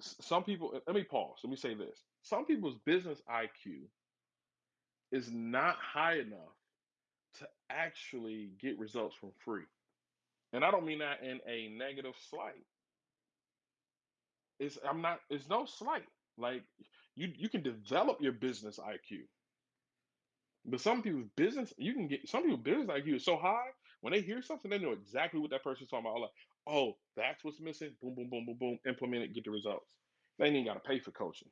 some people, let me pause. Let me say this. Some people's business IQ is not high enough to actually get results from free. And I don't mean that in a negative slight. It's I'm not it's no slight. Like you you can develop your business IQ. But some people's business, you can get some people's business IQ is so high when they hear something, they know exactly what that person's talking about. Like, oh, that's what's missing. Boom, boom, boom, boom, boom. Implement it, get the results. They ain't got to pay for coaching.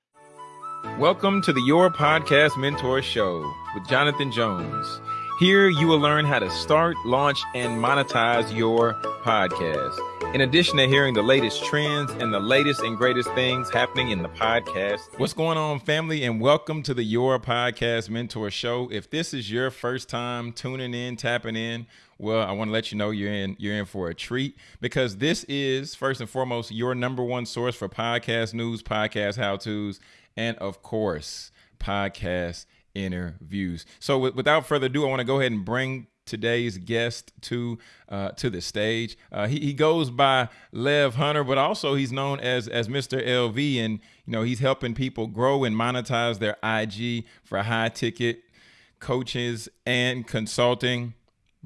Welcome to the Your Podcast Mentor Show with Jonathan Jones. Here you will learn how to start, launch, and monetize your podcast. In addition to hearing the latest trends and the latest and greatest things happening in the podcast. What's going on, family? And welcome to the Your Podcast Mentor Show. If this is your first time tuning in, tapping in, well, I want to let you know you're in you're in for a treat because this is first and foremost your number one source for podcast news, podcast how-tos, and of course, podcast interviews. So w- without further ado, I want to go ahead and bring today's guest to uh, to the stage. Uh, he, he goes by Lev Hunter, but also he's known as as Mr. LV, and you know he's helping people grow and monetize their IG for high ticket coaches and consulting.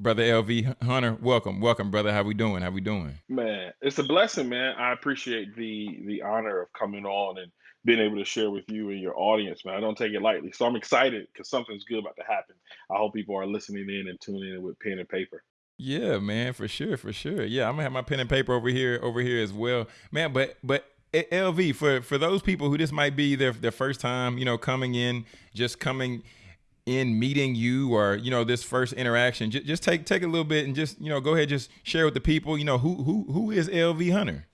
Brother LV Hunter, welcome, welcome, brother. How we doing? How we doing? Man, it's a blessing, man. I appreciate the the honor of coming on and being able to share with you and your audience, man. I don't take it lightly. So I'm excited because something's good about to happen. I hope people are listening in and tuning in with pen and paper. Yeah, man, for sure, for sure. Yeah, I'm gonna have my pen and paper over here, over here as well, man. But but eh, LV for for those people who this might be their their first time, you know, coming in, just coming in meeting you or you know this first interaction just, just take take a little bit and just you know go ahead just share with the people you know who who who is lv hunter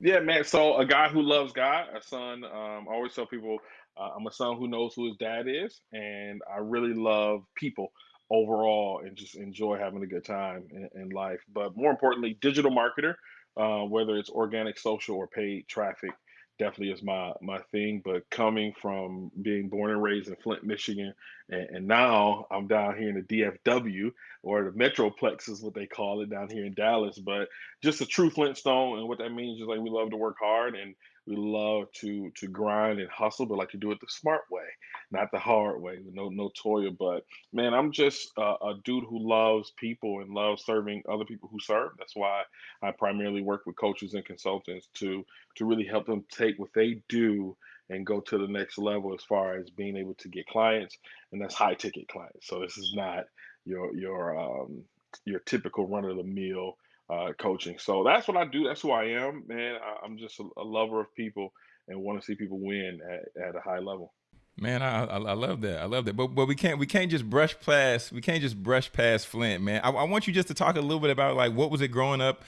yeah, man. So a guy who loves God, a son. Um, I always tell people uh, I'm a son who knows who his dad is, and I really love people overall and just enjoy having a good time in, in life. But more importantly, digital marketer, uh, whether it's organic, social, or paid traffic definitely is my my thing. But coming from being born and raised in Flint, Michigan, and, and, now I'm down here in the DFW or the Metroplex is what they call it down here in Dallas. But just a true Flintstone, and what that means is like we love to work hard and we love to to grind and hustle, but like to do it the smart way, not the hard way. No no toil. But man, I'm just a, a dude who loves people and loves serving other people who serve. That's why I primarily work with coaches and consultants to to really help them take what they do and go to the next level as far as being able to get clients, and that's high ticket clients. So this is not your your um, your typical run of the mill uh, coaching. So that's what I do. That's who I am, man. I, I'm just a, a lover of people and want to see people win at, at a high level. Man, I, I, I love that. I love that. But but we can't we can't just brush past we can't just brush past Flint, man. I, I want you just to talk a little bit about like what was it growing up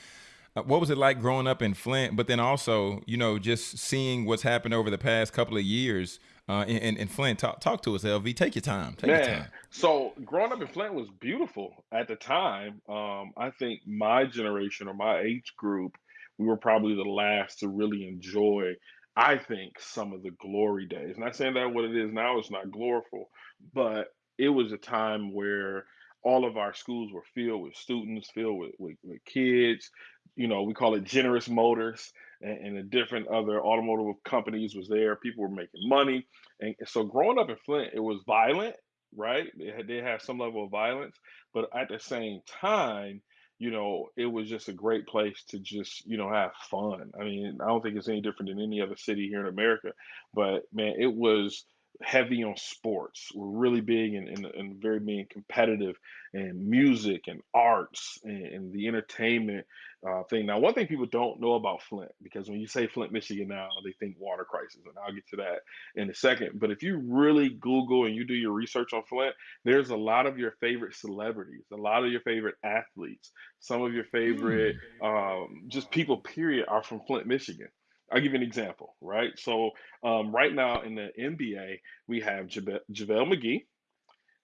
uh, what was it like growing up in Flint? But then also, you know, just seeing what's happened over the past couple of years uh, in, in Flint. Talk, talk to us, LV. Take your time. Take Man, your time. so growing up in Flint was beautiful at the time. Um, I think my generation or my age group, we were probably the last to really enjoy. I think some of the glory days. Not saying that what it is now is not gloriful, but it was a time where all of our schools were filled with students, filled with, with, with kids. You know, we call it generous motors and, and the different other automotive companies was there. People were making money. And so growing up in Flint, it was violent, right? They had, had some level of violence, but at the same time, you know, it was just a great place to just, you know, have fun. I mean, I don't think it's any different than any other city here in America, but man, it was heavy on sports. We're really big and very being competitive and music and arts and, and the entertainment uh, thing. Now, one thing people don't know about Flint, because when you say Flint, Michigan now, they think water crisis, and I'll get to that in a second. But if you really Google and you do your research on Flint, there's a lot of your favorite celebrities, a lot of your favorite athletes, some of your favorite Mm. um, just people, period, are from Flint, Michigan. I'll give you an example, right? So, um, right now in the NBA, we have Jave- JaVale McGee,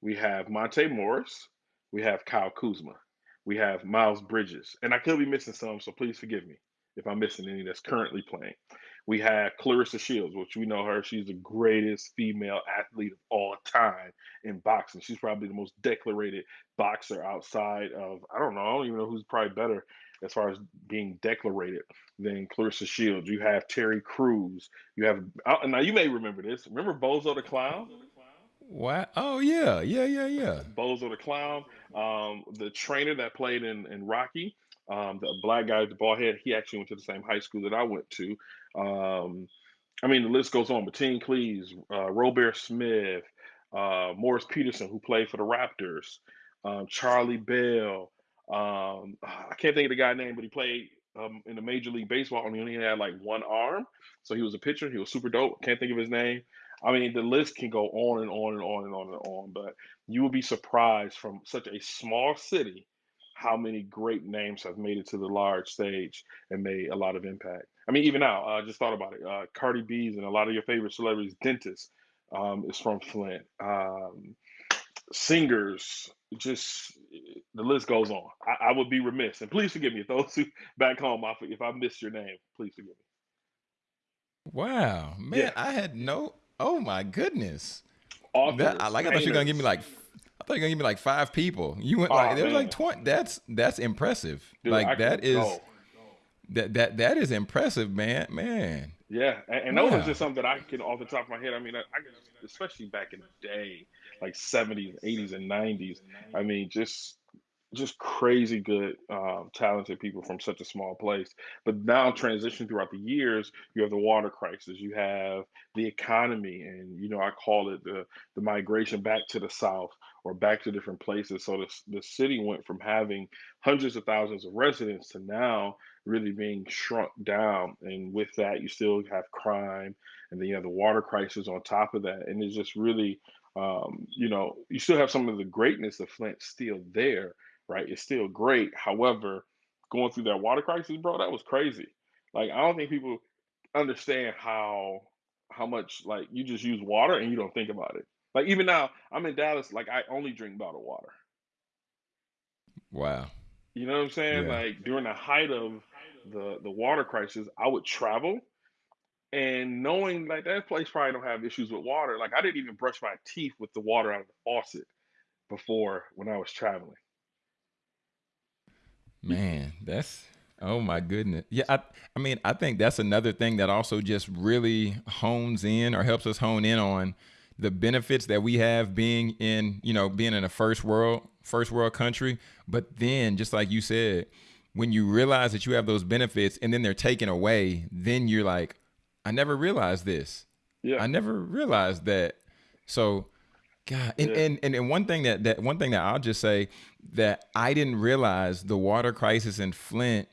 we have Monte Morris, we have Kyle Kuzma, we have Miles Bridges, and I could be missing some, so please forgive me if I'm missing any that's currently playing. We have Claressa Shields, which we know her. She's the greatest female athlete of all time in boxing. She's probably the most decorated boxer outside of, I don't know, I don't even know who's probably better as far as being declarated than Claressa Shields. You have Terry Crews. You have uh, now you may remember this. Remember Bozo the Clown? What? Oh yeah, yeah, yeah, yeah. Bozo the Clown, um, the trainer that played in, in Rocky, um, the black guy with the bald head. He actually went to the same high school that I went to. Um, I mean, the list goes on. Mateen Cleaves, uh, Robert Smith, uh, Morris Peterson, who played for the Raptors, um, Charlie Bell. Um, I can't think of the guy's name, but he played um, in the Major League Baseball and he only had like one arm. So he was a pitcher. He was super dope. Can't think of his name. I mean, the list can go on and on and on and on and on, but you will be surprised from such a small city how many great names have made it to the large stage and made a lot of impact. I mean, even now, I uh, just thought about it. Uh, Cardi B's and a lot of your favorite celebrities, dentists, um, is from Flint. Um, singers, just the list goes on. I, I, would be remiss, and please forgive me if those who back home, if I missed your name, please forgive me. Wow, man, yeah. I had no. Oh my goodness. Authors, that, I like. I thought you were gonna give me like. I thought you were gonna give me like five people. You went like oh, there was like twenty. That's that's impressive. Dude, like that is. Go. That that that is impressive, man. Man. Yeah, and, and wow. those are just something that I can off the top of my head. I mean, I, I especially back in the day, like 70s, 80s, and 90s. I mean, just just crazy good, um, talented people from such a small place. But now, transition throughout the years, you have the water crisis, you have the economy, and you know I call it the the migration back to the south or back to different places. So the the city went from having hundreds of thousands of residents to now really being shrunk down. And with that, you still have crime, and then you have the water crisis on top of that, and it's just really um, you know, you still have some of the greatness of Flint still there, right? It's still great. However, going through that water crisis, bro, that was crazy. Like I don't think people understand how how much like you just use water and you don't think about it. Like even now, I'm in Dallas, like I only drink bottled water. Wow. You know what I'm saying? Yeah. Like during the height of the the water crisis, I would travel and knowing like that place probably don't have issues with water. Like I didn't even brush my teeth with the water out of the faucet before when I was traveling. Man, that's oh my goodness. Yeah, I I mean, I think that's another thing that also just really hones in or helps us hone in on the benefits that we have being in, you know, being in a first world first world country, but then just like you said, when you realize that you have those benefits and then they're taken away, then you're like, I never realized this. Yeah. I never realized that. So God, and, yeah. and, and and one thing that that one thing that I'll just say that I didn't realize the water crisis in Flint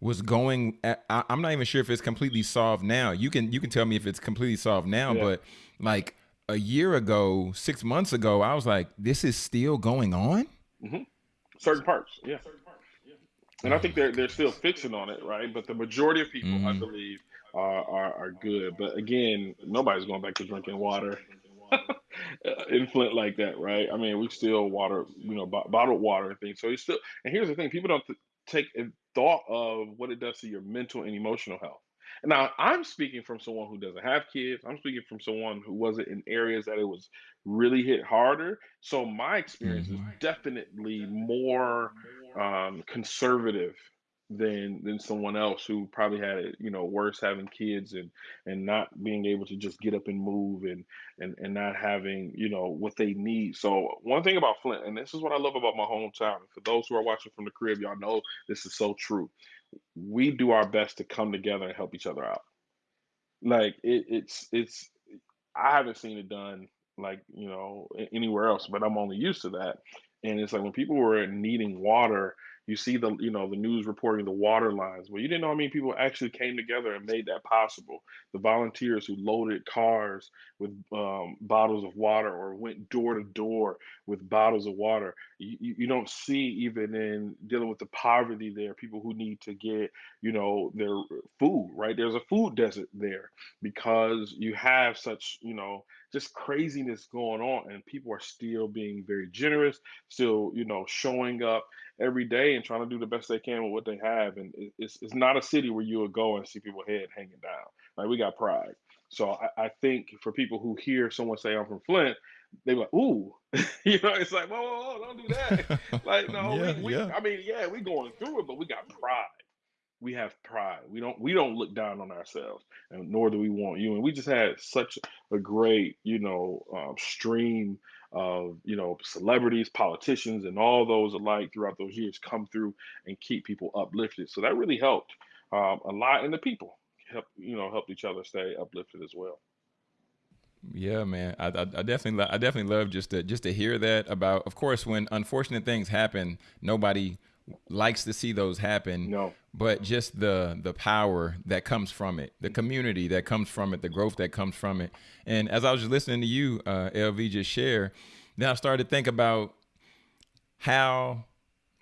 was going. At, I, am not even sure if it's completely solved now. You can you can tell me if it's completely solved now, yeah. but like a year ago, six months ago, I was like, this is still going on. Mm-hmm. Certain parts, yeah. And I think they're they're still fixing on it, right? But the majority of people, mm-hmm. I believe, are, are are good. But again, nobody's going back to drinking water in Flint like that, right? I mean, we still water, you know, b- bottled water and things. So it's still, and here's the thing: people don't th- take a thought of what it does to your mental and emotional health. Now, I'm speaking from someone who doesn't have kids. I'm speaking from someone who wasn't in areas that it was really hit harder. So my experience mm-hmm. is definitely more um, conservative than than someone else who probably had it you know worse having kids and and not being able to just get up and move and and and not having you know what they need. So one thing about flint and this is what i love about my hometown for those who are watching from the crib y'all know this is so true. We do our best to come together and help each other out. Like it, it's it's i haven't seen it done like you know anywhere else but i'm only used to that. And it's like when people were needing water you see the you know the news reporting the water lines. Well you didn't know how many people actually came together and made that possible. The volunteers who loaded cars with um, bottles of water or went door to door with bottles of water you, you don't see even in dealing with the poverty there people who need to get you know their food right? There's a food desert there because you have such you know just craziness going on and people are still being very generous still you know showing up every day and trying to do the best they can with what they have. And it's, it's not a city where you would go and see people head hanging down. Like we got pride. So I, I think for people who hear someone say I'm from Flint, they like, ooh, you know, it's like, whoa, whoa, whoa, don't do that. Like, no, yeah, we, we, yeah. I mean, yeah, we going through it, but we got pride. We have pride. We don't, we don't look down on ourselves, and nor do we want you. And we just had such a great, you know, um, stream of, you know, celebrities, politicians, and all those alike throughout those years come through and keep people uplifted. So that really helped um, a lot, and the people help, you know, helped each other stay uplifted as well. Yeah, man. I, I, I definitely, I definitely love just to just to hear that about. Of course, when unfortunate things happen, nobody likes to see those happen. No, But just the the power that comes from it, the community that comes from it, the growth that comes from it. And as I was just listening to you, uh, LV, just share, then I started to think about how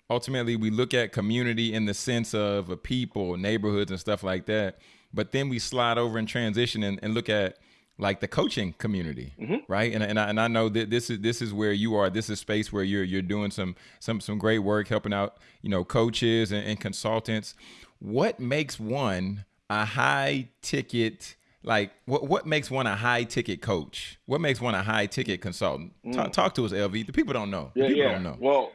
ultimately we look at community in the sense of a people, neighborhoods, and stuff like that. But then we slide over and transition and, and look at like the coaching community, hmm right? And and I, and I know that this is this is where you are. This is a space where you're you're doing some some some great work, helping out you know coaches and, and consultants. What makes one a high ticket? Like what what makes one a high ticket coach? What makes one a high ticket consultant? Talk, talk to us, LV. The people don't know. Yeah, people yeah. don't know. Well,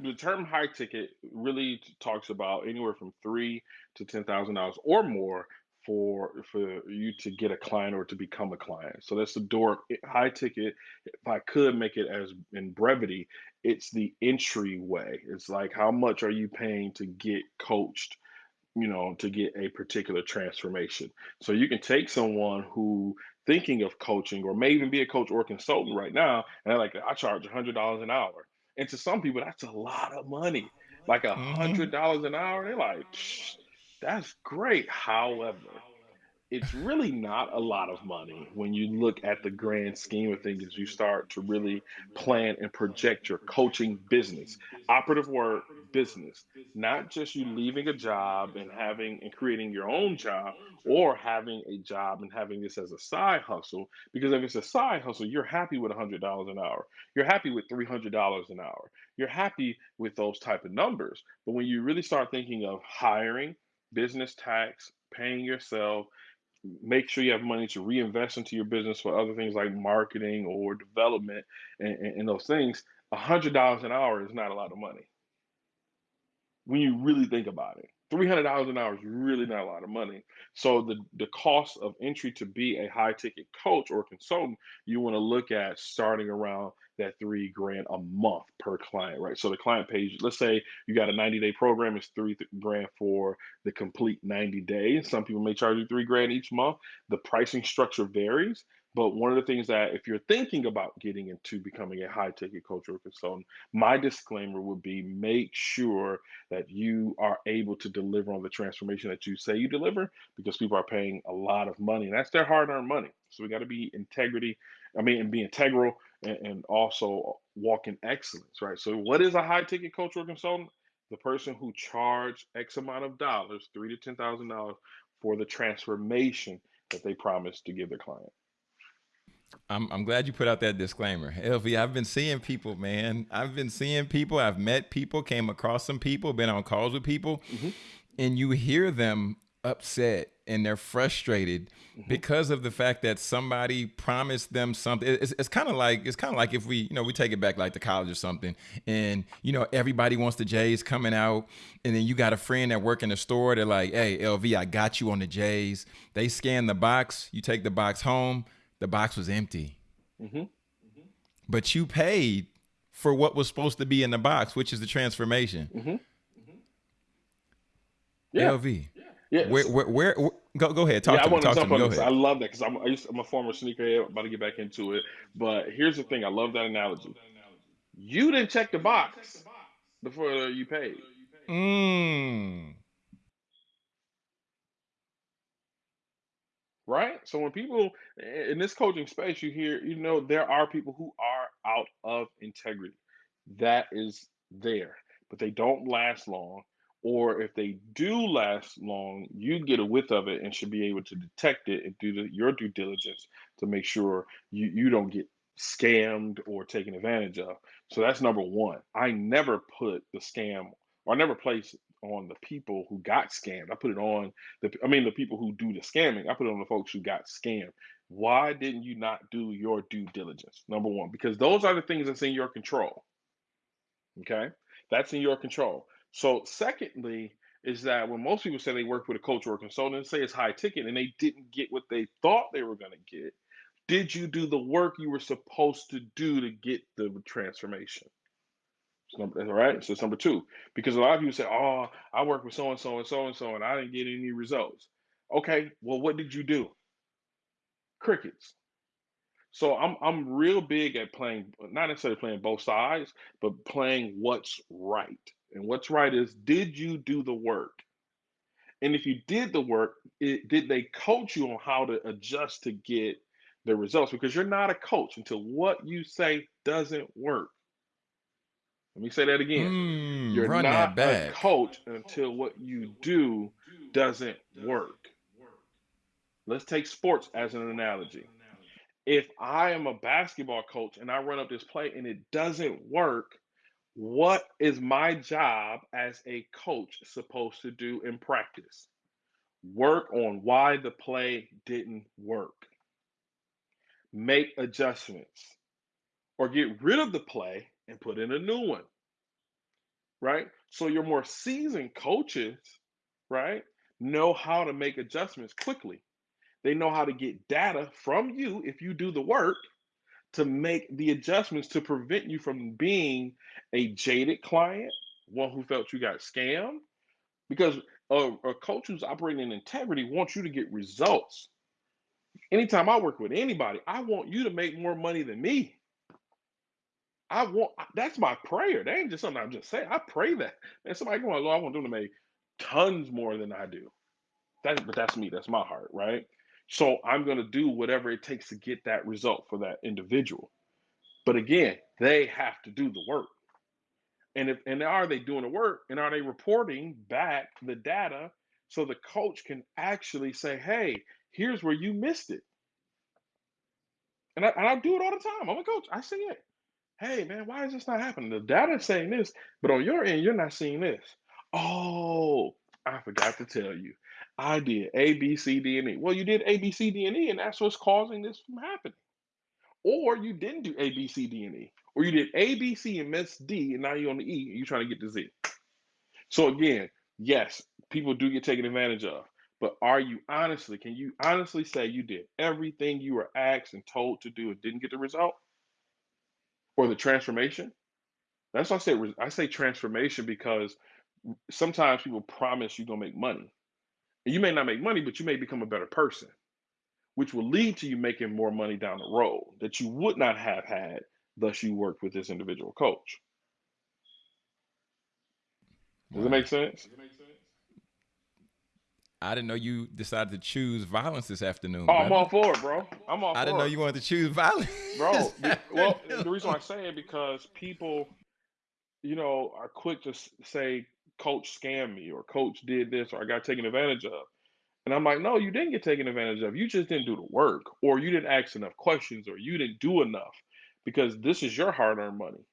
the term high ticket really talks about anywhere from three to ten thousand dollars or more for for you to get a client or to become a client. So that's the door high ticket. If I could make it as in brevity, it's the entryway. It's like how much are you paying to get coached you know, to get a particular transformation. So you can take someone who thinking of coaching or may even be a coach or a consultant right now, and they're like, I charge a hundred dollars an hour. And to some people, that's a lot of money. Like a hmm hundred dollars an hour, they're like, "Psh, that's great. However, it's really not a lot of money when you look at the grand scheme of things as you start to really plan and project your coaching business. Operative word business, not just you leaving a job and having and creating your own job or having a job and having this as a side hustle. Because if it's a side hustle, you're happy with $100 an hour. You're happy with $300 an hour. You're happy with those type of numbers. But when you really start thinking of hiring, business tax, paying yourself, make sure you have money to reinvest into your business for other things like marketing or development and, and, and those things, a hundred dollars an hour is not a lot of money when you really think about it. $300 an hour is really not a lot of money. So the the cost of entry to be a high ticket coach or consultant, you want to look at starting around that three grand a month per client, right? So the client pays, let's say you got a 90 day program, it's three grand for the complete 90 days. Some people may charge you three grand each month. The pricing structure varies. But one of the things that if you're thinking about getting into becoming a high ticket or consultant, my disclaimer would be make sure that you are able to deliver on the transformation that you say you deliver because people are paying a lot of money and that's their hard-earned money so we got to be integrity i mean and be integral and, and also walk in excellence right so what is a high ticket or consultant the person who charged x amount of dollars three to ten thousand dollars for the transformation that they promised to give their client I'm I'm glad you put out that disclaimer. LV, I've been seeing people, man. I've been seeing people. I've met people, came across some people, been on calls with people, hmm and you hear them upset and they're frustrated hmm because of the fact that somebody promised them something. It's, it's kind of like it's kind of like if we, you know, we take it back like to college or something, and you know everybody wants the J's coming out, and then you got a friend that work in the store. They're like, "Hey, LV, I got you on the J's." They scan the box. You take the box home. The box was empty hmm but you paid for what was supposed to be in the box, which is the transformation. hmm yeah LV, where, where, where, where go, go ahead, Yeah, talk I to me, want to talk to jump on go this. I love that because I'm I I'm a former sneakerhead, about to get back into it. But here's the thing: I love that analogy. You didn't check the box before you paid, Mm. right? So when people in this coaching space, you hear, you know, there are people who are out of integrity. That is there, but they don't last long. Or if they do last long, you get a width of it and should be able to detect it and do the, your due diligence to make sure you, you don't get scammed or taken advantage of. So that's number one. I never put the scam or I never place on the people who got scammed. I put it on the, I mean, the people who do the scamming. I put it on the folks who got scammed. Why didn't you not do your due diligence? Number one, because those are the things that's in your control. Okay, that's in your control. So, secondly, is that when most people say they work with a coach or a consultant, and say it's high ticket and they didn't get what they thought they were going to get, did you do the work you were supposed to do to get the transformation? Number, all right. So it's number two. Because a lot of people say, Oh, I work with so and so and so and so, and I didn't get any results. Okay, well, what did you do? Crickets. So I'm I'm real big at playing, not necessarily playing both sides, but playing what's right. And what's right is did you do the work? And if you did the work, it, did they coach you on how to adjust to get the results? Because you're not a coach until what you say doesn't work. Let me say that again. Mm, You're not a coach until what you do doesn't work. Let's take sports as an analogy. If I am a basketball coach and I run up this play and it doesn't work, what is my job as a coach supposed to do in practice? Work on why the play didn't work. Make adjustments or get rid of the play and put in a new one. Right? So your more seasoned coaches, right, know how to make adjustments quickly. They know how to get data from you if you do the work to make the adjustments to prevent you from being a jaded client, one who felt you got scammed. Because a, a coach who's operating in integrity wants you to get results. Anytime I work with anybody, I want you to make more money than me. I want that's my prayer. That ain't just something I'm just saying. I pray that. Man, somebody going, Lord, I want them to make tons more than I do. That, but that's me. That's my heart, right? So I'm going to do whatever it takes to get that result for that individual. But again, they have to do the work. And if and are they doing the work and are they reporting back the data so the coach can actually say, hey, here's where you missed it. And I, and I do it all the time. I'm a coach. I see it. Hey, man, why is this not happening? The data is saying this, but on your end, you're not seeing this. Oh, I forgot to tell you. I did A, B, C, D, and E. Well, you did A, B, C, D, and E, and that's what's causing this from happening. Or you didn't do A, B, C, D, and E. Or you did A, B, C, and missed D, and now you're on the E, and you're trying to get to Z. So again, yes, people do get taken advantage of. But are you honestly, can you honestly say you did everything you were asked and told to do and didn't get the result? Or the transformation? That's why I say I say transformation because sometimes people promise you're gonna make money. And you may not make money, but you may become a better person, which will lead to you making more money down the road that you would not have had, thus you worked with this individual coach. Does it make sense? I didn't know you decided to choose violence this afternoon. Oh, I'm all for it, bro. I'm all for. I didn't know you wanted to choose violence. Bro, well, the reason why I say it because people, you know, are quick to say, "Coach scammed me," or "Coach did this," or "I got taken advantage of," and I'm like, "No, you didn't get taken advantage of. You just didn't do the work, or you didn't ask enough questions, or you didn't do enough, because this is your hard-earned money.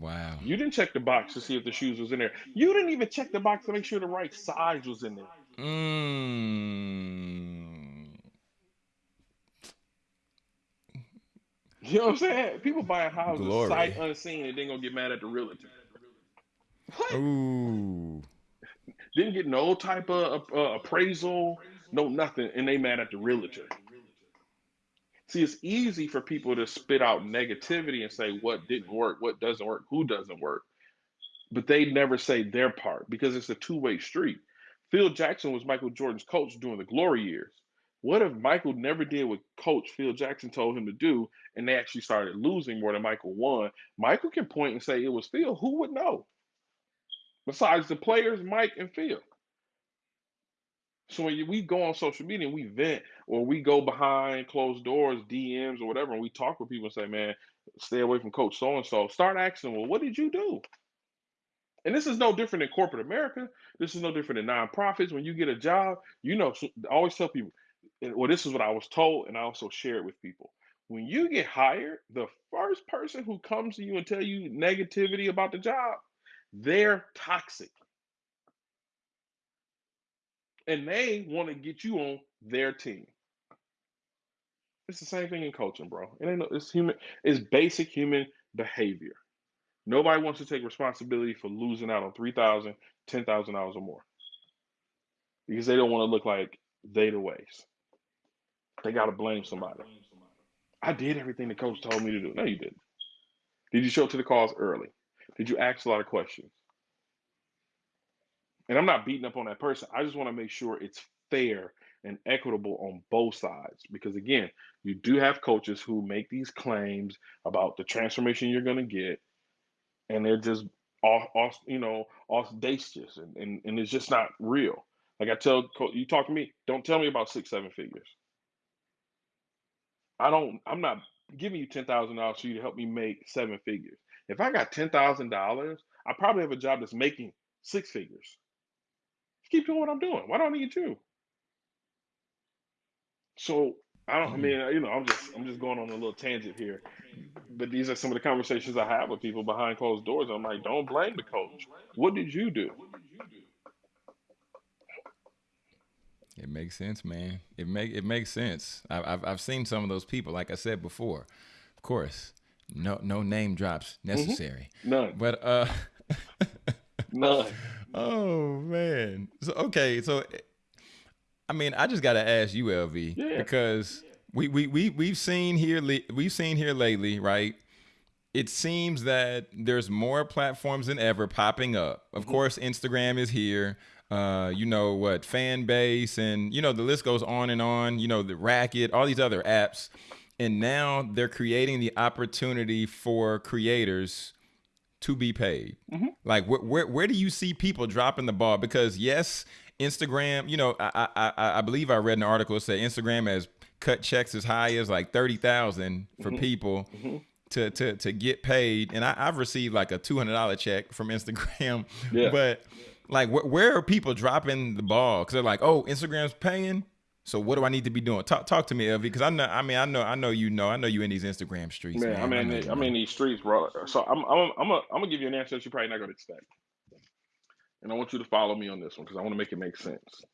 Wow. You didn't check the box to see if the shoes was in there. You didn't even check the box to make sure the right size was in there. Mm. You know what I'm saying? People buying houses sight Glory. unseen and then gonna get mad at the realtor. What? Ooh. Didn't get no type of uh, appraisal, no nothing, and they mad at the realtor. See, it's easy for people to spit out negativity and say what didn't work, what doesn't work, who doesn't work, but they never say their part because it's a two-way street. Phil Jackson was Michael Jordan's coach during the glory years. What if Michael never did what coach Phil Jackson told him to do and they actually started losing more than Michael won? Michael can point and say it was Phil. Who would know? Besides the players, Mike and Phil. So when we go on social media and we vent or we go behind closed doors, DMs or whatever, and we talk with people and say, man, stay away from coach so and so, start asking, well, what did you do? And this is no different in corporate America. This is no different in nonprofits. When you get a job, you know, always tell people, well, this is what I was told, and I also share it with people. When you get hired, the first person who comes to you and tell you negativity about the job They're toxic. And they want to get you on their team. It's the same thing in coaching, bro. It ain't no, it's human, it's basic human behavior. Nobody wants to take responsibility for losing out on $3,000, $10,000 or more because they don't want to look like they the waste. They got to blame somebody. I did everything the coach told me to do. No, you didn't. Did you show up to the calls early? Did you ask a lot of questions? And I'm not beating up on that person. I just want to make sure it's fair and equitable on both sides. Because again, you do have coaches who make these claims about the transformation you're going to get, and they're just off, off you know, audacious, and, and, and it's just not real. Like I tell you, talk to me. Don't tell me about six, seven figures. I don't. I'm not giving you ten thousand dollars for you to help me make seven figures. If I got ten thousand dollars, I probably have a job that's making six figures. keep doing what I'm doing. Why do I need you? So I don't. I mm. mean, you know, I'm just I'm just going on a little tangent here, but these are some of the conversations I have with people behind closed doors. I'm like, don't blame the coach. What did you do? It makes sense, man. It make it makes sense. I, I've I've seen some of those people. Like I said before, of course, no no name drops mm-hmm. necessary. Mm-hmm. None. But uh, none. Oh man. So okay. So, I mean, I just gotta ask you, LV, yeah. because we we we we've seen here we've seen here lately, right? It seems that there's more platforms than ever popping up. Of mm-hmm. course, Instagram is here uh, you know what, fan base, and you know the list goes on and on. You know the Racket, all these other apps, and now they're creating the opportunity for creators to be paid. Mm-hmm. Like where, where where do you see people dropping the ball? Because yes, Instagram. You know, I I I believe I read an article that said Instagram has cut checks as high as like thirty thousand for mm-hmm. people. Mm-hmm to to to get paid and I, have received like a two hundred dollar check from Instagram. Yeah. But like, wh- where are people dropping the ball? Because they're like, oh, Instagram's paying. So what do I need to be doing? Talk talk to me, LV, because I know. I mean, I know. I know you know. I know you in these Instagram streets. Man, man. I mean, I, am in these streets, bro. So I'm I'm I'm a, I'm gonna give you an answer that you're probably not gonna expect, and I want you to follow me on this one because I want to make it make sense.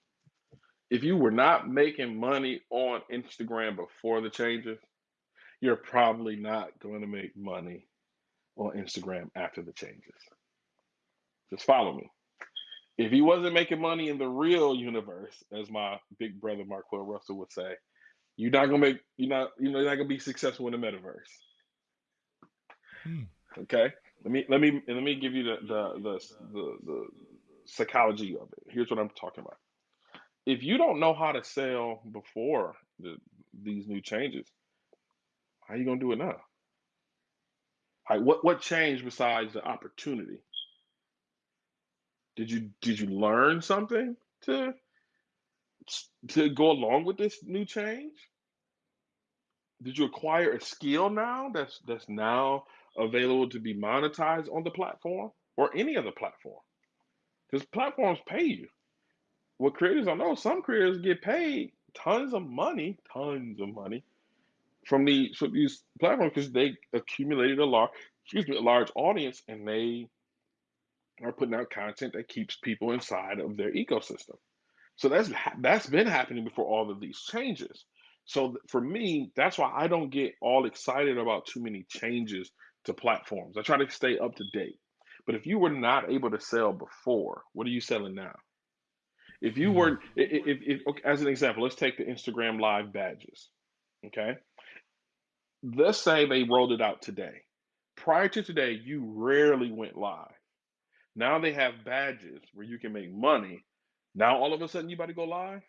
If you were not making money on Instagram before the changes, you're probably not going to make money on Instagram after the changes. Just follow me if he wasn't making money in the real universe, as my big brother Marquel Russell would say, you're not gonna make you're not you know you're not gonna be successful in the metaverse. Hmm. Okay, let me let me let me give you the the, the the the psychology of it. Here's what I'm talking about. If you don't know how to sell before the, these new changes, how are you gonna do it now? Like what what changed besides the opportunity? Did you did you learn something to to go along with this new change? Did you acquire a skill now that's that's now available to be monetized on the platform or any other platform? Because platforms pay you. What creators I know, some creators get paid tons of money, tons of money from the from these platforms because they accumulated a large excuse me a large audience and they are putting out content that keeps people inside of their ecosystem. So that's that's been happening before all of these changes. So for me, that's why I don't get all excited about too many changes to platforms. I try to stay up to date. But if you were not able to sell before, what are you selling now? If you were, mm-hmm. if, if, if as an example, let's take the Instagram Live badges. Okay, let's say they rolled it out today. Prior to today, you rarely went live. Now they have badges where you can make money. Now all of a sudden you about to go live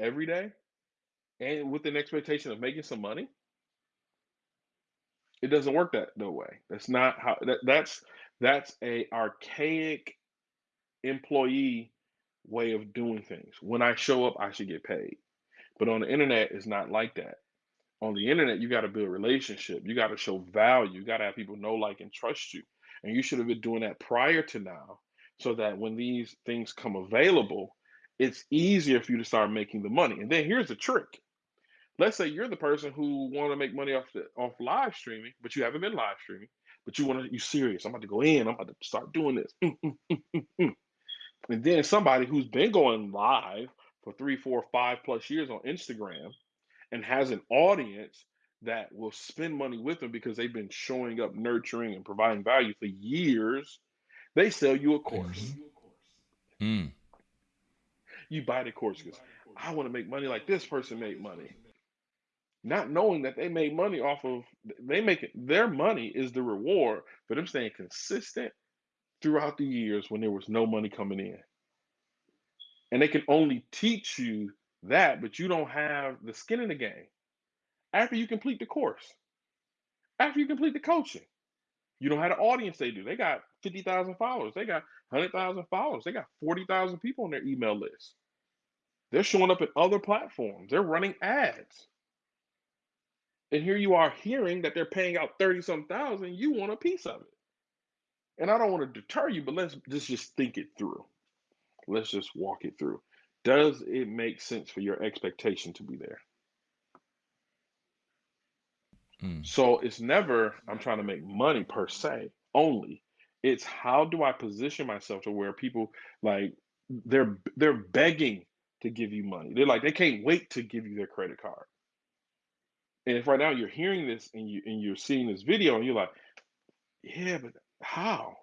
every day and with an expectation of making some money. It doesn't work that no way. That's not how that, that's that's a archaic employee way of doing things. When I show up, I should get paid. But on the internet, it's not like that. On the internet, you got to build relationship. You got to show value. You got to have people know, like, and trust you. And you should have been doing that prior to now so that when these things come available, it's easier for you to start making the money. And then here's the trick. Let's say you're the person who want to make money off the, off live streaming, but you haven't been live streaming, but you want to, you serious. I'm about to go in. I'm about to start doing this. And then somebody who's been going live for three, four, five plus years on Instagram and has an audience that will spend money with them because they've been showing up, nurturing, and providing value for years, they sell you a course. Mm-hmm. Mm. You buy the course because I want to make money like this person made money. Not knowing that they made money off of they make it their money is the reward for them staying consistent throughout the years when there was no money coming in. And they can only teach you that, but you don't have the skin in the game. After you complete the course, after you complete the coaching, you don't have the audience they do. They got 50,000 followers, they got 100,000 followers, they got 40,000 people on their email list. They're showing up at other platforms, they're running ads. And here you are hearing that they're paying out 30 some thousand, you want a piece of it. And I don't want to deter you, but let's just, just think it through. Let's just walk it through. Does it make sense for your expectation to be there? Mm. So it's never I'm trying to make money per se only. It's how do I position myself to where people like they're they're begging to give you money. They're like they can't wait to give you their credit card. And if right now you're hearing this and you and you're seeing this video and you're like, yeah, but how?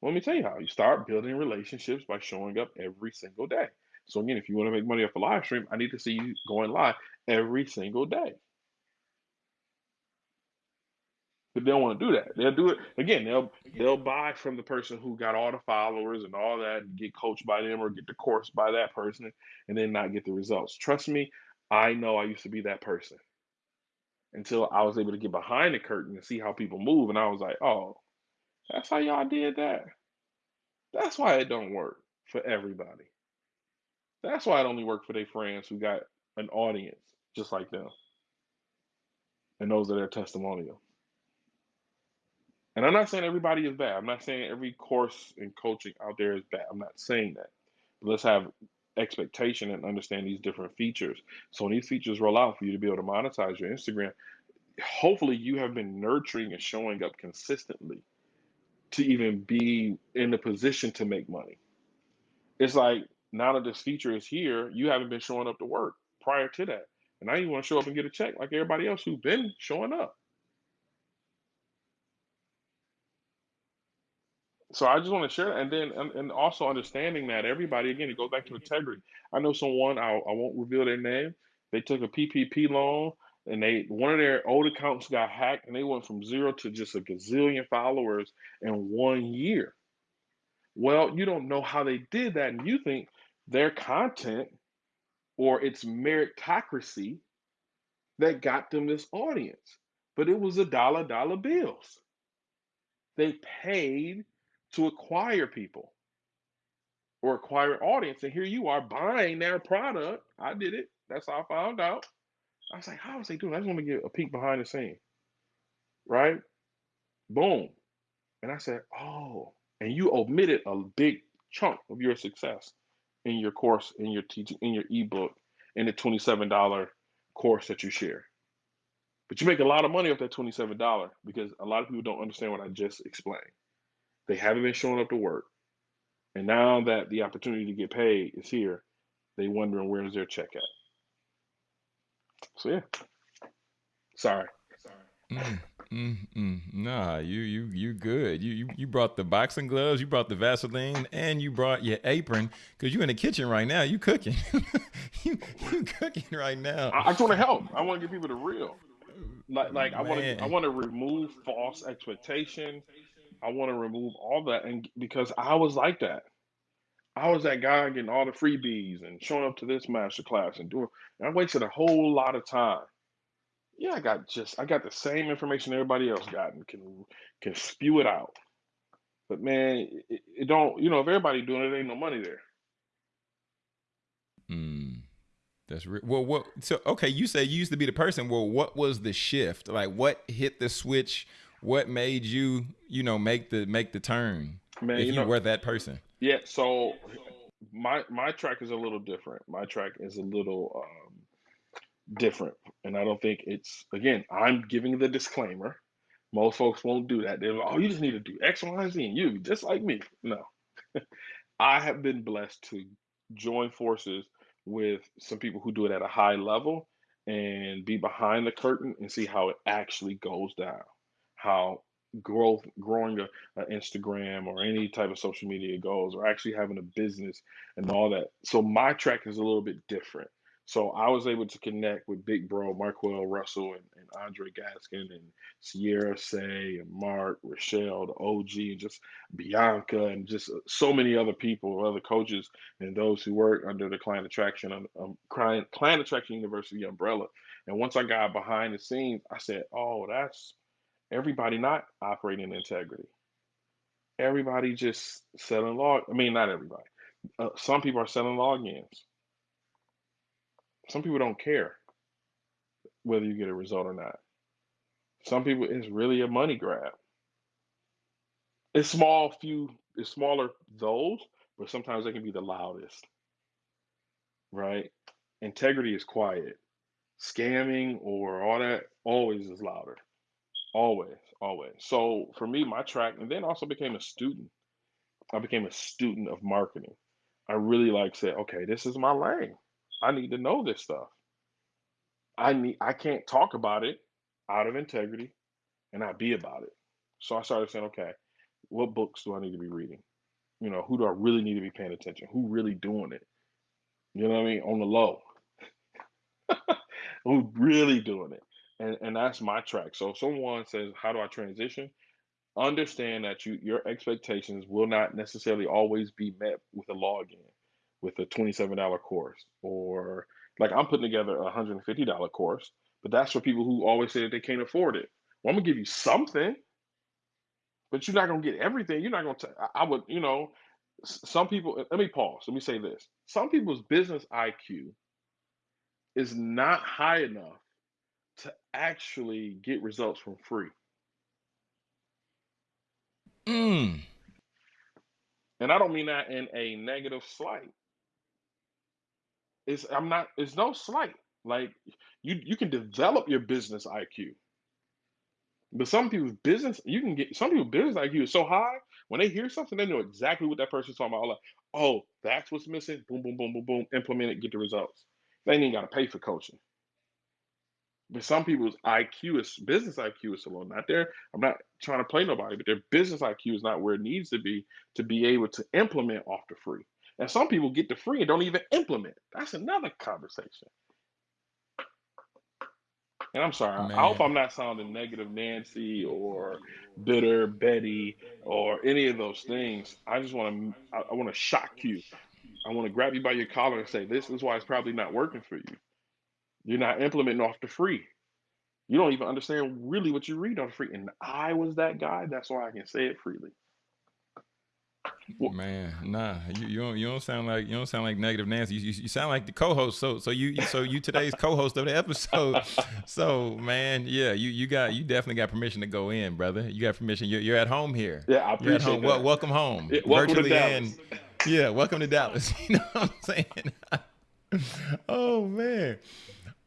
Let me tell you how. You start building relationships by showing up every single day. So again, if you want to make money off a live stream, I need to see you going live every single day. But they don't want to do that. They'll do it again. They'll they'll buy from the person who got all the followers and all that, and get coached by them or get the course by that person, and then not get the results. Trust me, I know I used to be that person until I was able to get behind the curtain and see how people move, and I was like, oh, that's how y'all did that. That's why it don't work for everybody. That's why it only worked for their friends who got an audience just like them, and those are their testimonial. And I'm not saying everybody is bad. I'm not saying every course and coaching out there is bad. I'm not saying that. But let's have expectation and understand these different features. So when these features roll out for you to be able to monetize your Instagram, hopefully you have been nurturing and showing up consistently to even be in the position to make money. It's like now that this feature is here, you haven't been showing up to work prior to that. And now you want to show up and get a check like everybody else who's been showing up. So I just want to share that, and then and, and also understanding that everybody again it goes back to mm-hmm. integrity. I know someone I I won't reveal their name. They took a PPP loan, and they one of their old accounts got hacked, and they went from zero to just a gazillion followers in one year. Well, you don't know how they did that, and you think their content or it's meritocracy that got them this audience, but it was a dollar dollar bills. They paid to acquire people or acquire audience. And here you are buying their product. I did it. That's how I found out. I was like, how was they doing? I just want to get a peek behind the scene. Right? Boom. And I said, oh, and you omitted a big chunk of your success in your course, in your teaching, in your ebook, in the $27 course that you share. But you make a lot of money off that $27 because a lot of people don't understand what I just explained. They haven't been showing up to work. And now that the opportunity to get paid is here, they wondering where's their check at. So yeah. Sorry. Mm, mm, mm. Nah, you you you good. You you you brought the boxing gloves, you brought the Vaseline, and you brought your apron because you in the kitchen right now. You cooking. you you cooking right now. I, I just want to help. I want to give people the real. Like like I want to I want to remove false expectation. I want to remove all that, and because I was like that. I was that guy getting all the freebies and showing up to this master class and doing. And I wasted a whole lot of time. Yeah, I got just I got the same information everybody else got and can can spew it out. But man, it, it don't. You know, if everybody doing it, ain't no money there. Hmm. That's real. Well, what? So okay, you say you used to be the person. Well, what was the shift? Like, what hit the switch? What made you, you know, make the make the turn? Man, if you you, know, were that person. yeah. So my my track is a little different. My track is a little um, different, and I don't think it's again. I'm giving the disclaimer Most folks won't do that. They're like, oh, you just need to do X, Y, and Z, and you just like me. No, I have been blessed to join forces with some people who do it at a high level and be behind the curtain and see how it actually goes down. How growth, growing a, a Instagram or any type of social media goes, or actually having a business and all that. So my track is a little bit different. So I was able to connect with Big Bro, Marquel Russell, and, and Andre Gaskin, and Sierra Say, and Mark, Rochelle, the OG, and just Bianca, and just so many other people, other coaches, and those who work under the Client Attraction, um, um Client, Client Attraction University umbrella. And once I got behind the scenes, I said, "Oh, that's everybody not operating in integrity. Everybody just selling log. I mean, not everybody. Uh, some people are selling logins. Some people don't care whether you get a result or not. Some people it's really a money grab. It's small, few, it's smaller those, but sometimes they can be the loudest. Right? Integrity is quiet. Scamming or all that always is louder. Always, always. So for me, my track, and then also became a student. I became a student of marketing. I really like said, okay, this is my lane. I need to know this stuff. I need I can't talk about it out of integrity and not be about it. So I started saying, okay, what books do I need to be reading? You know, who do I really need to be paying attention? Who really doing it? You know what I mean? On the low. who really doing it? And and that's my track. So if someone says, How do I transition? Understand that you your expectations will not necessarily always be met with a login, with a $27 course, or like I'm putting together a $150 course, but that's for people who always say that they can't afford it. Well, I'm gonna give you something, but you're not gonna get everything. You're not gonna. I would, you know, some people. Let me pause. Let me say this. Some people's business IQ is not high enough to actually get results from free. Mm. And I don't mean that in a negative slight. It's I'm not it's no slight. Like you you can develop your business IQ. But some people's business, you can get some people's business IQ is so high when they hear something, they know exactly what that person's talking about. Like, oh, that's what's missing. Boom, boom, boom, boom, boom. Implement it, get the results. They ain't even got to pay for coaching. But some people's IQ is business IQ is so low. Not there. I'm not trying to play nobody, but their business IQ is not where it needs to be to be able to implement off the free. And some people get the free and don't even implement. That's another conversation. And I'm sorry. Man. I hope I'm not sounding negative, Nancy, or bitter Betty, or any of those things. I just want to. I, I want to shock you. I want to grab you by your collar and say, "This is why it's probably not working for you." You're not implementing off the free. You don't even understand really what you read on the free. And I was that guy. That's why I can say it freely. Man, nah, you, you don't you don't sound like you don't sound like negative Nancy. You, you, you sound like the co-host. So so you so you today's co-host of the episode. So man, yeah, you you got you definitely got permission to go in, brother. You got permission. You're, you're at home here. Yeah, I appreciate you're at home. That. Well, welcome home. Yeah, welcome Virtually to Dallas. yeah, welcome to Dallas. You know what I'm saying? oh man.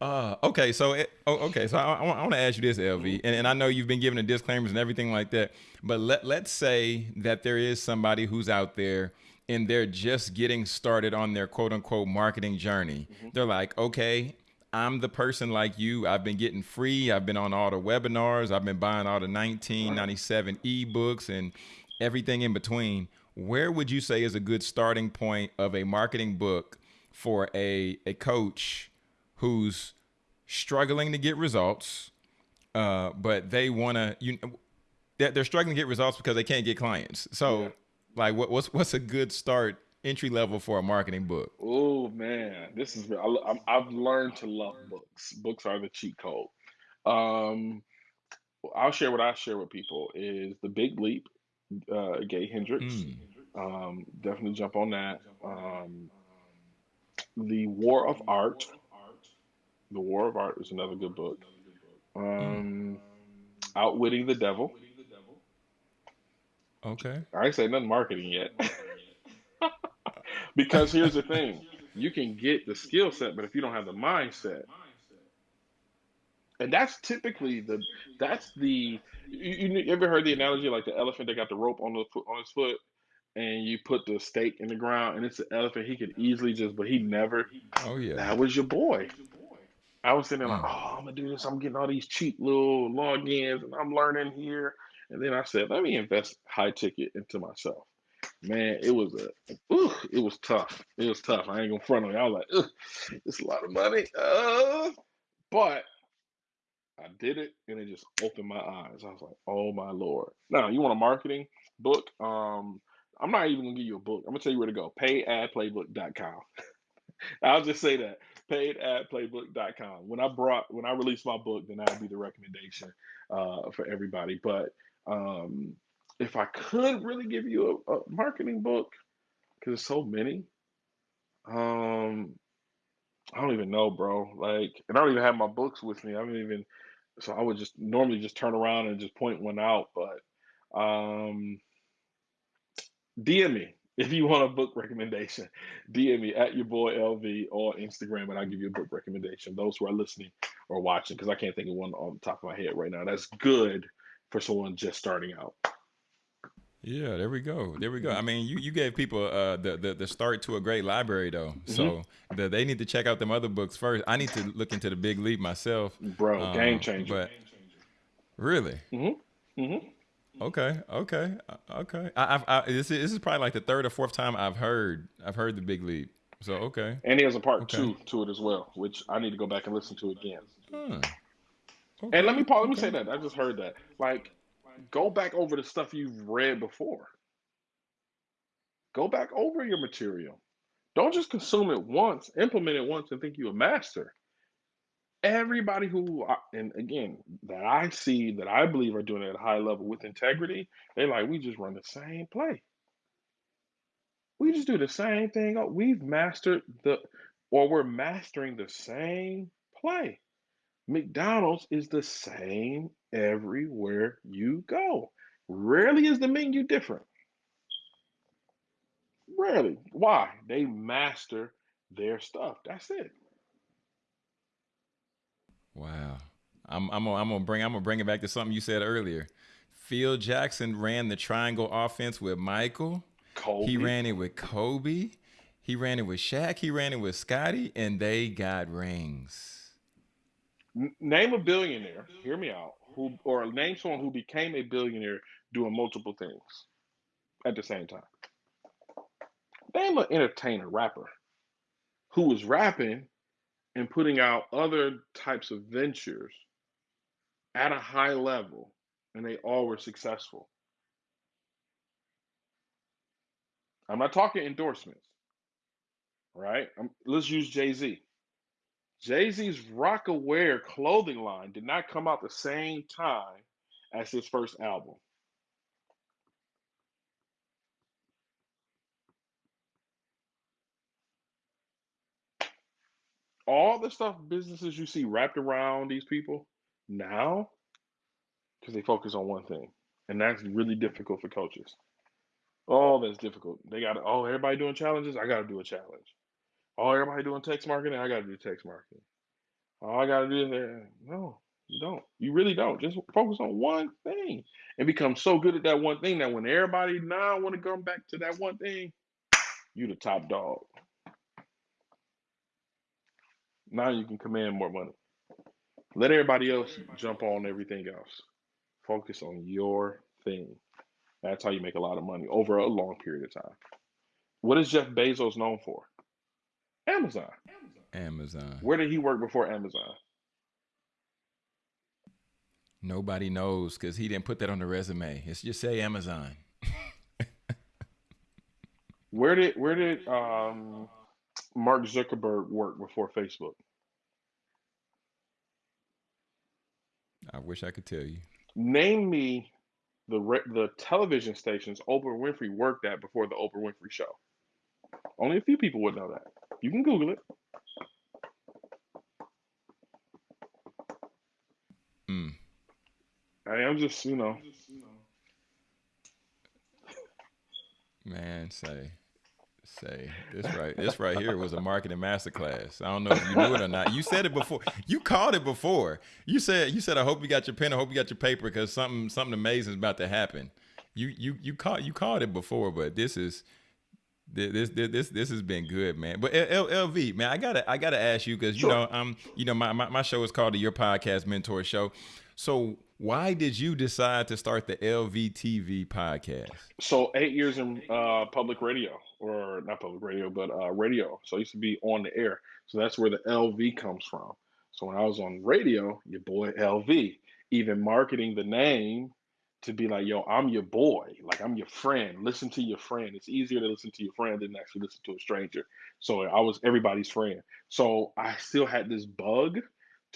Uh, okay, so it, oh, okay, so I, I, want to ask you this, LV, and, and I know you've been giving the disclaimers and everything like that, but let let's say that there is somebody who's out there and they're just getting started on their quote unquote marketing journey. Mm-hmm. They're like, okay, I'm the person like you. I've been getting free. I've been on all the webinars. I've been buying all the 1997 ebooks and everything in between. Where would you say is a good starting point of a marketing book for a a coach? Who's struggling to get results, uh, but they want to you they're, they're struggling to get results because they can't get clients. So, yeah. like, what, what's what's a good start entry level for a marketing book? Oh man, this is I, have learned to love books. Books are the cheat code. Um, I'll share what I share with people is the Big Leap, uh, Gay Hendricks. Mm. Um, definitely jump on that. Um, the War of Art the War of Art is another good book. Um, Outwitting the Devil. Okay. I ain't say nothing marketing yet. because here's the thing you can get the skill set, but if you don't have the mindset, And that's typically the that's the you, you ever heard the analogy like the elephant that got the rope on the foot on his foot and you put the stake in the ground and it's an elephant he could easily just but he never Oh yeah. that was your boy i was sitting there like Mm. oh i'm gonna do this i'm getting all these cheap little logins and i'm learning here and then i said let me invest high ticket into myself man it was a ooh, it was tough it was tough i ain't gonna front on you i was like Ugh, it's a lot of money uh, but I did it and it just opened my eyes. I was like, oh my lord. Now you want a marketing book? Um, I'm not even gonna give you a book. I'm gonna tell you where to go. Payadplaybook.com. I'll just say that. Payadplaybook.com. When I brought when I released my book, then that'll be the recommendation uh, for everybody. But um, if I could really give you a, a marketing book, because there's so many, um, I don't even know, bro. Like, and I don't even have my books with me. I don't even so I would just normally just turn around and just point one out, but um, DM me if you want a book recommendation. DM me at your boy LV or Instagram, and I'll give you a book recommendation. Those who are listening or watching, because I can't think of one on the top of my head right now. That's good for someone just starting out. Yeah, there we go. There we go. Mhm. I mean, you, you gave people uh, the, the the start to a great library though, Mm-hmm. so the, they need to check out them other books first. I need to look into the Big Leap myself. Bro, game Um, changer. But really, Mm-hmm. Mm-hmm. Okay, okay, uh, okay. I, I've, I, this is this is probably like the third or fourth time I've heard I've heard the Big Leap. So okay. And there's a part Okay. two to it as well, which I need to go back and listen to again. Huh. And let me Okay, Paul, let me okay. say that. I just heard that. Like, go back over the stuff you've read before. Go back over your material. Don't just consume it once, implement it once, and think you're a master. Everybody who, and again, that I see that I believe are doing it at a high level with integrity, they like, we just run the same play. We just do the same thing. Oh, We've mastered the, or we're mastering the same play. McDonald's is the same everywhere you go. Rarely is the menu different. Rarely. Why? They master their stuff. That's it. Wow. I'm I'm gonna, I'm gonna bring I'm gonna bring it back to something you said earlier. Phil Jackson ran the triangle offense with Michael. Kobe. He ran it with Kobe. He ran it with Shaq. He ran it with Scottie, and they got rings. Name a billionaire. Hear me out. Who or name someone who became a billionaire doing multiple things at the same time. Name an entertainer, rapper, who was rapping and putting out other types of ventures at a high level, and they all were successful. I'm not talking endorsements, right? Um let's use Jay Z. Jay Z's Rocawear clothing line did not come out the same time as his first album. All the stuff businesses you see wrapped around these people now, because they focus on one thing, and that's really difficult for coaches. Oh, that's difficult. They got oh, everybody doing challenges. I got to do a challenge. Oh, everybody doing text marketing. I got to do text marketing. All I got to do that. No, you don't. You really don't. Just focus on one thing and become so good at that one thing that when everybody now want to come back to that one thing, you the top dog. Now you can command more money. Let everybody else jump on everything else. Focus on your thing. That's how you make a lot of money over a long period of time. What is Jeff Bezos known for? Amazon. Amazon. Where did he work before Amazon? Nobody knows because he didn't put that on the resume. It's just say Amazon. Where did where did um, Mark Zuckerberg work before Facebook? I wish I could tell you. Name me the re- the television stations Oprah Winfrey worked at before the Oprah Winfrey Show. Only a few people would know that. You can Google it. Mm. I am just you know Man, say Say this right. This right here was a marketing masterclass. I don't know if you knew it or not. You said it before. You called it before. You said you said I hope you got your pen. I hope you got your paper because something something amazing is about to happen. You you you called you called it before, but this is this this this this has been good, man. But L- LV, man, I gotta I gotta ask you because you Sure. know um you know my, my my show is called the Your Podcast Mentor Show. So why did you decide to start the LVTV podcast? So eight years in uh, public radio, or not public radio, but uh, radio. So I used to be on the air. So that's where the LV comes from. So when I was on radio, your boy LV, even marketing the name to be like, yo, I'm your boy, like I'm your friend. Listen to your friend. It's easier to listen to your friend than actually listen to a stranger. So I was everybody's friend. So I still had this bug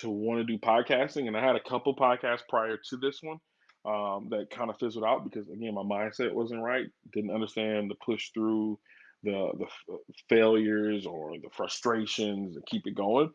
to want to do podcasting, and I had a couple podcasts prior to this one um, that kind of fizzled out because again my mindset wasn't right didn't understand the push through the the f- failures or the frustrations and keep it going.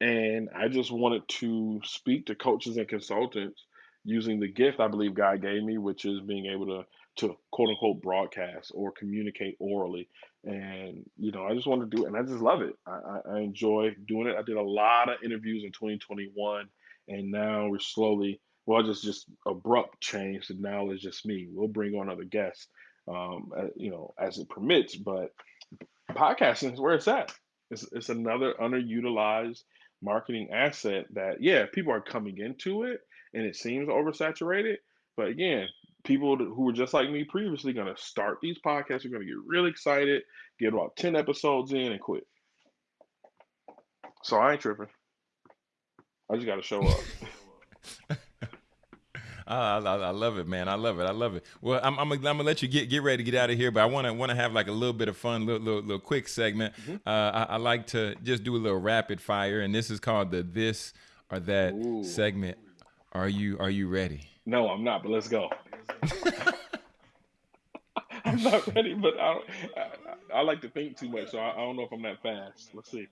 And i just wanted to speak to coaches and consultants using the gift i believe god gave me which is being able to to quote unquote broadcast or communicate orally and you know i just want to do it and i just love it I, I enjoy doing it i did a lot of interviews in 2021 and now we're slowly well, just just abrupt change. So now it's just me. We'll bring on other guests, um, you know, as it permits. But podcasting is where it's at. It's it's another underutilized marketing asset that yeah, people are coming into it, and it seems oversaturated. But again, people who were just like me previously going to start these podcasts are going to get really excited, get about ten episodes in, and quit. So I ain't tripping. I just got to show up. I, I, I love it, man. I love it. I love it. Well, I'm, I'm, gonna- I'm gonna let you get get ready to get out of here, but I want to want to have like a little bit of fun, little little, little quick segment. Uh, I, I like to just do a little rapid fire, and this is called the this or that Ooh. segment. Are you are you ready? No, I'm not, but let's go. I'm not ready, but I, don't, I, I like to think too much, so I, I don't know if I'm that fast. Let's see.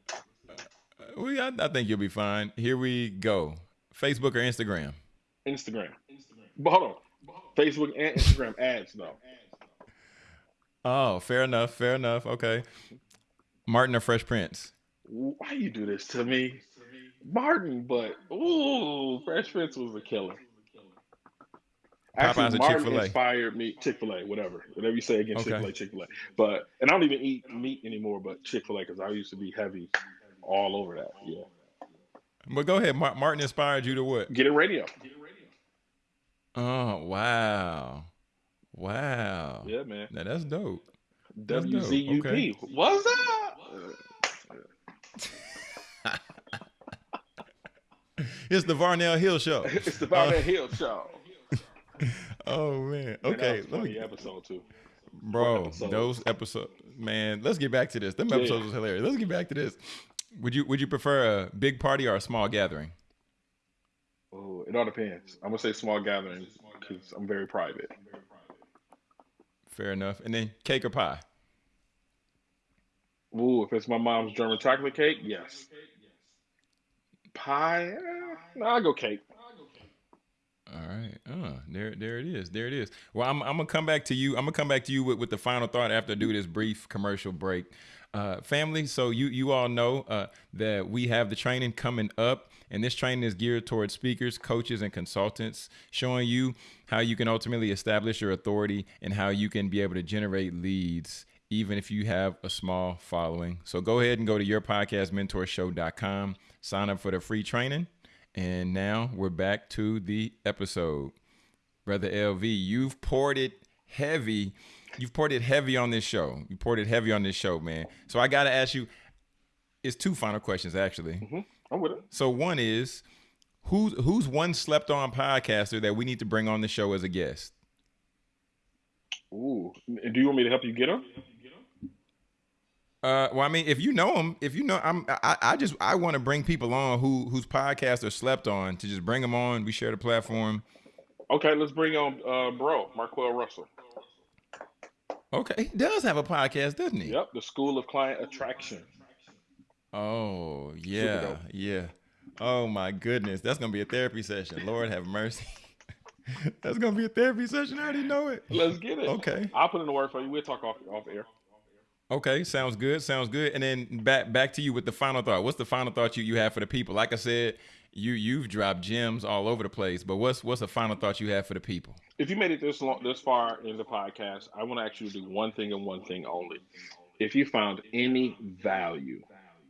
We, I, I think you'll be fine. Here we go. Facebook or Instagram? Instagram. But hold on. Facebook and Instagram ads, though. Oh, fair enough. Fair enough. Okay. Martin or Fresh Prince? Why you do this to me? Martin, but ooh, Fresh Prince was a killer. Actually, Popeyes Martin Chick-fil-A? inspired me. Chick Fil A, whatever, whatever you say against Okay. Chick Fil A, Chick Fil A. But and I don't even eat meat anymore, but Chick Fil A because I used to be heavy all over that. Yeah, But go ahead. Martin inspired you to what? get it radio. Get it radio. Oh, wow. Wow. Yeah, man. Now that's dope. That's dope. Okay. What's up? It's the Varnell Hill Show. It's the Bout uh, That Hill Show. Oh man. Okay. Let me, episode too. bro. episodes. Those episodes, man. Let's get back to this. Them Yeah. episodes was hilarious. Let's get back to this. Would you Would you prefer a big party or a small gathering? Oh, it all depends. I'm gonna say small gatherings because I'm very private. Fair enough. And then cake or pie? Ooh, if it's my mom's German chocolate cake, yes. Pie, eh, no, I go cake. All right. Uh, there, there it is. There it is. Well, I'm, I'm gonna come back to you. I'm gonna come back to you with, with the final thought after I do this brief commercial break. Uh, family, so you you all know uh, that we have the training coming up, and this training is geared towards speakers, coaches, and consultants, showing you how you can ultimately establish your authority and how you can be able to generate leads, even if you have a small following. So go ahead and go to yourpodcastmentorshow.com, sign up for the free training. And now we're back to the episode. Brother LV, you've poured it heavy. You've poured it heavy on this show. You poured it heavy on this show, man. So I got to ask you it's two final questions actually. Mm-hmm. I'm with it. So one is who's who's one slept on podcaster that we need to bring on the show as a guest? Ooh, do you want me to help you get them? Uh, well, I mean, if you know him, if you know, I'm, I, I just, I want to bring people on who, whose podcast are slept on to just bring them on. We share the platform. Okay, let's bring on uh, bro Marquel Russell. Okay, he does have a podcast, doesn't he? Yep, the School of Client Attraction. Oh yeah, yeah. Oh my goodness, that's gonna be a therapy session. Lord have mercy. that's gonna be a therapy session. I already know it. Let's get it. Okay. I'll put in the word for you. We'll talk off off air. Okay, sounds good. Sounds good. And then back back to you with the final thought. What's the final thought you, you have for the people? Like I said, you you've dropped gems all over the place, but what's what's the final thought you have for the people? If you made it this long, this far in the podcast, I want to to do one thing and one thing only. If you found any value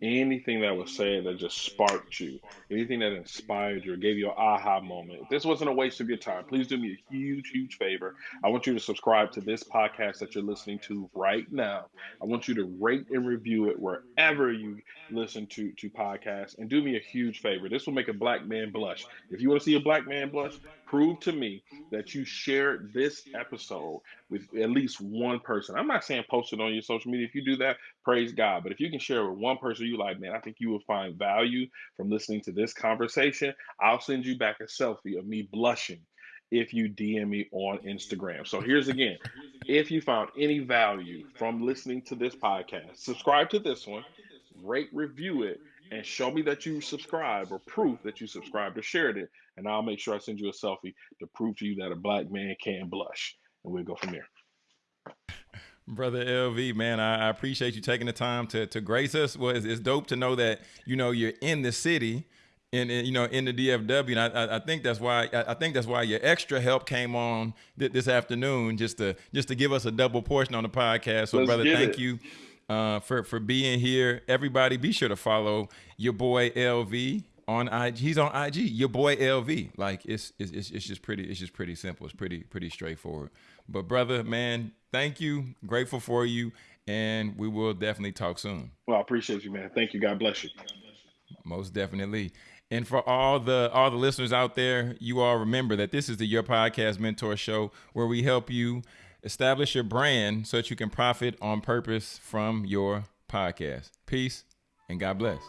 anything that was said that just sparked you, anything that inspired you or gave you an aha moment, if this wasn't a waste of your time, please do me a huge, huge favor. I want you to subscribe to this podcast that you're listening to right now. I want you to rate and review it wherever you listen to, to podcasts and do me a huge favor. This will make a black man blush. If you want to see a black man blush, prove to me that you shared this episode with at least one person. I'm not saying post it on your social media. If you do that, praise God. But if you can share with one person you like, man, I think you will find value from listening to this conversation. I'll send you back a selfie of me blushing if you DM me on Instagram. So here's again if you found any value from listening to this podcast, subscribe to this one, rate, review it, and show me that you subscribe or proof that you subscribed or shared it. And I'll make sure I send you a selfie to prove to you that a black man can blush. And we'll go from there. Brother LV, man, I, I appreciate you taking the time to to grace us. Well, it's, it's dope to know that you know you're in the city in, in, you know in the DFW, and I, I think that's why I think that's why your extra help came on th- this afternoon just to just to give us a double portion on the podcast. So, Let's brother, thank it. you uh, for for being here. Everybody, be sure to follow your boy LV on IG. He's on IG. Your boy LV. Like it's it's it's just pretty. It's just pretty simple. It's pretty pretty straightforward. But brother, man, thank you. Grateful for you, and we will definitely talk soon. Well, I appreciate you, man. Thank you. God bless you. Most definitely. And for all the all the listeners out there, you all remember that this is the Your Podcast Mentor Show, where we help you establish your brand so that you can profit on purpose from your podcast. Peace and God bless.